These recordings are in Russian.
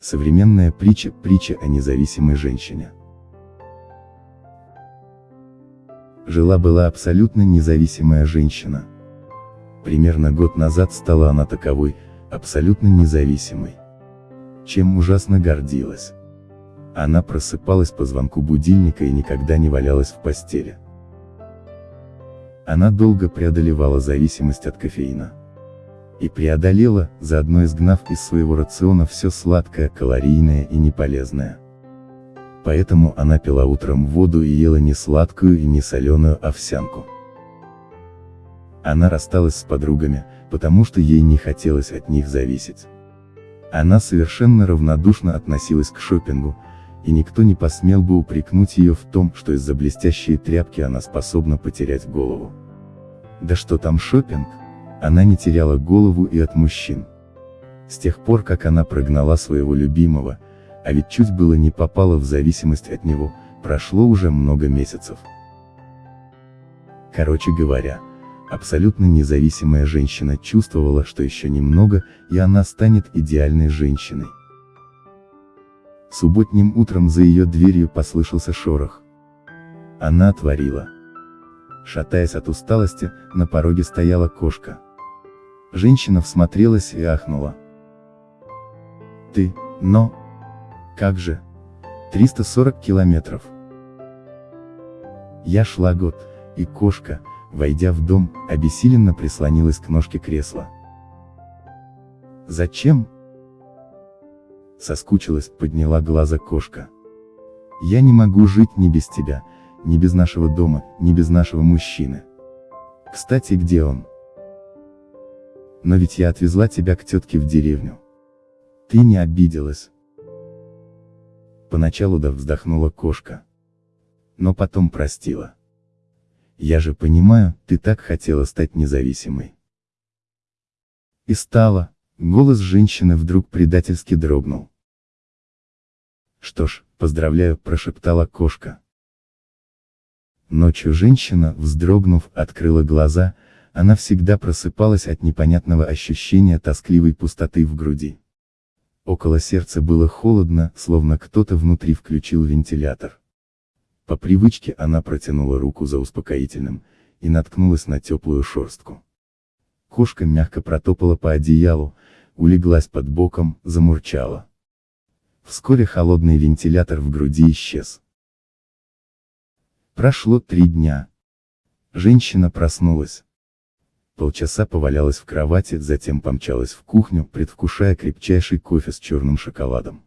Современная притча – притча о независимой женщине. Жила-была абсолютно независимая женщина. Примерно год назад стала она таковой, абсолютно независимой. Чем ужасно гордилась. Она просыпалась по звонку будильника и никогда не валялась в постели. Она долго преодолевала зависимость от кофеина и преодолела, заодно изгнав из своего рациона все сладкое, калорийное и неполезное. Поэтому она пила утром воду и ела не сладкую и не соленую овсянку. Она рассталась с подругами, потому что ей не хотелось от них зависеть. Она совершенно равнодушно относилась к шопингу, и никто не посмел бы упрекнуть ее в том, что из-за блестящей тряпки она способна потерять голову. Да что там шопинг? Она не теряла голову и от мужчин. С тех пор, как она прогнала своего любимого, а ведь чуть было не попала в зависимость от него, прошло уже много месяцев. Короче говоря, абсолютно независимая женщина чувствовала, что еще немного, и она станет идеальной женщиной. Субботним утром за ее дверью послышался шорох. Она отворила. Шатаясь от усталости, на пороге стояла кошка. Женщина всмотрелась и ахнула. Ты, но... Как же? 340 километров. Я шла год, и кошка, войдя в дом, обессиленно прислонилась к ножке кресла. Зачем? Соскучилась, подняла глаза кошка. Я не могу жить ни без тебя, ни без нашего дома, ни без нашего мужчины. Кстати, где он? Но ведь я отвезла тебя к тетке в деревню. Ты не обиделась. Поначалу да вздохнула кошка. Но потом простила. Я же понимаю, ты так хотела стать независимой. И стала, голос женщины вдруг предательски дрогнул. Что ж, поздравляю, прошептала кошка. Ночью женщина, вздрогнув, открыла глаза, она всегда просыпалась от непонятного ощущения тоскливой пустоты в груди. Около сердца было холодно, словно кто-то внутри включил вентилятор. По привычке она протянула руку за успокоительным, и наткнулась на теплую шерстку. Кошка мягко протопала по одеялу, улеглась под боком, замурчала. Вскоре холодный вентилятор в груди исчез. Прошло три дня. Женщина проснулась. Полчаса повалялась в кровати, затем помчалась в кухню, предвкушая крепчайший кофе с черным шоколадом.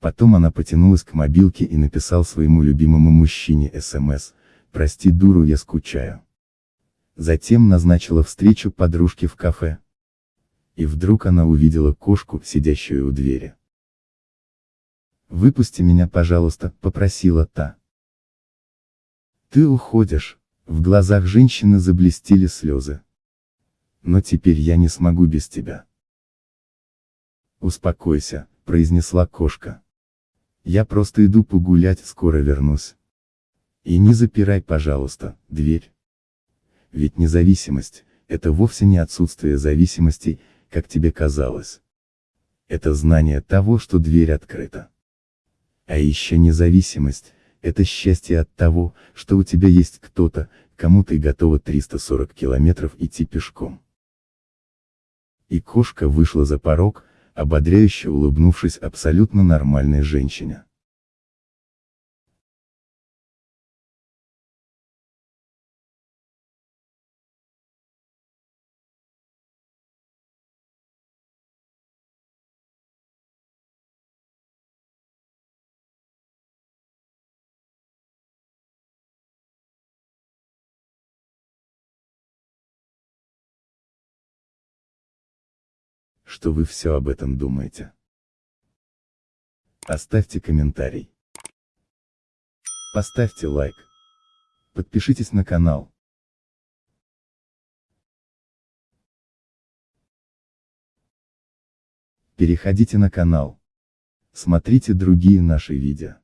Потом она потянулась к мобилке и написал своему любимому мужчине СМС, «Прости дуру, я скучаю». Затем назначила встречу подружке в кафе. И вдруг она увидела кошку, сидящую у двери. «Выпусти меня, пожалуйста», — попросила та. «Ты уходишь». В глазах женщины заблестели слезы. Но теперь я не смогу без тебя. Успокойся, произнесла кошка. Я просто иду погулять, скоро вернусь. И не запирай, пожалуйста, дверь. Ведь независимость, это вовсе не отсутствие зависимости, как тебе казалось. Это знание того, что дверь открыта. А еще независимость, это счастье от того, что у тебя есть кто-то, кому ты готова 340 километров идти пешком. И кошка вышла за порог, ободряюще улыбнувшись абсолютно нормальной женщине. Что вы все об этом думаете. Оставьте комментарий. Поставьте лайк. Подпишитесь на канал. Переходите на канал. Смотрите другие наши видео.